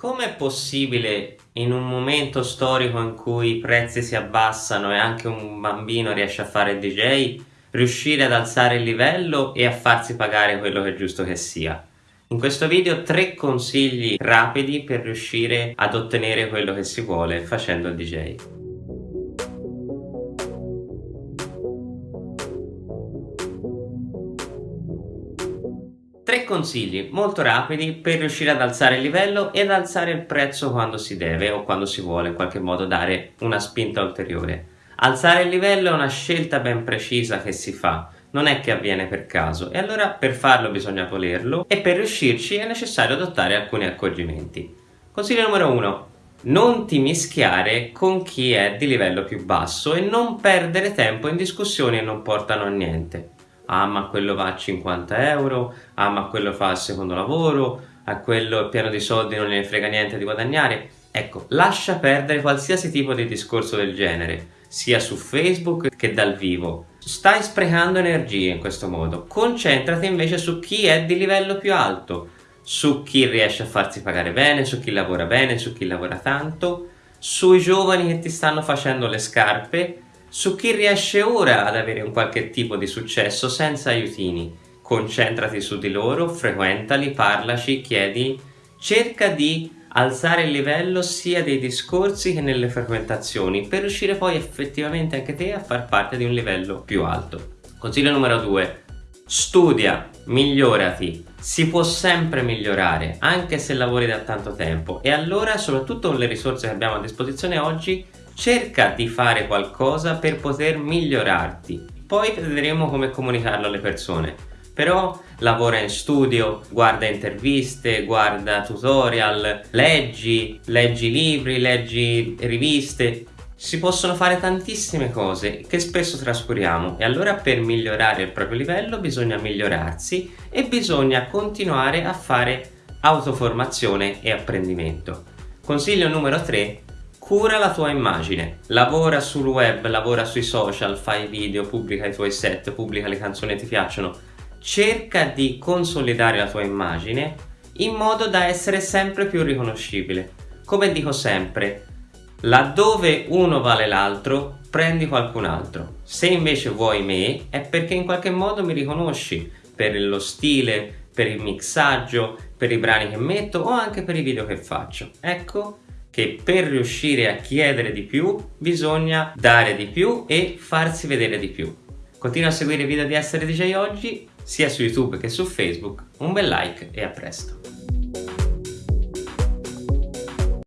Com'è possibile in un momento storico in cui i prezzi si abbassano e anche un bambino riesce a fare il DJ riuscire ad alzare il livello e a farsi pagare quello che è giusto che sia? In questo video tre consigli rapidi per riuscire ad ottenere quello che si vuole facendo il DJ. Consigli molto rapidi per riuscire ad alzare il livello ed alzare il prezzo quando si deve o quando si vuole in qualche modo dare una spinta ulteriore. Alzare il livello è una scelta ben precisa che si fa, non è che avviene per caso e allora per farlo bisogna volerlo e per riuscirci è necessario adottare alcuni accorgimenti. Consiglio numero 1. Non ti mischiare con chi è di livello più basso e non perdere tempo in discussioni che non portano a niente ah ma quello va a 50 euro, ah ma quello fa il secondo lavoro, a quello è pieno di soldi non ne frega niente di guadagnare. Ecco, lascia perdere qualsiasi tipo di discorso del genere, sia su Facebook che dal vivo. Stai sprecando energie in questo modo. Concentrati invece su chi è di livello più alto, su chi riesce a farsi pagare bene, su chi lavora bene, su chi lavora tanto, sui giovani che ti stanno facendo le scarpe su chi riesce ora ad avere un qualche tipo di successo senza aiutini. Concentrati su di loro, frequentali, parlaci, chiedi, cerca di alzare il livello sia dei discorsi che nelle frequentazioni per riuscire poi effettivamente anche te a far parte di un livello più alto. Consiglio numero 2. Studia, migliorati, si può sempre migliorare anche se lavori da tanto tempo e allora soprattutto con le risorse che abbiamo a disposizione oggi cerca di fare qualcosa per poter migliorarti poi vedremo come comunicarlo alle persone però lavora in studio, guarda interviste, guarda tutorial, leggi, leggi libri, leggi riviste si possono fare tantissime cose che spesso trascuriamo e allora per migliorare il proprio livello bisogna migliorarsi e bisogna continuare a fare autoformazione e apprendimento. Consiglio numero 3 Cura la tua immagine, lavora sul web, lavora sui social, fai video, pubblica i tuoi set, pubblica le canzoni che ti piacciono. Cerca di consolidare la tua immagine in modo da essere sempre più riconoscibile. Come dico sempre, laddove uno vale l'altro, prendi qualcun altro. Se invece vuoi me, è perché in qualche modo mi riconosci per lo stile, per il mixaggio, per i brani che metto o anche per i video che faccio. Ecco che per riuscire a chiedere di più bisogna dare di più e farsi vedere di più. Continua a seguire i video di Essere DJ Oggi sia su YouTube che su Facebook, un bel like e a presto!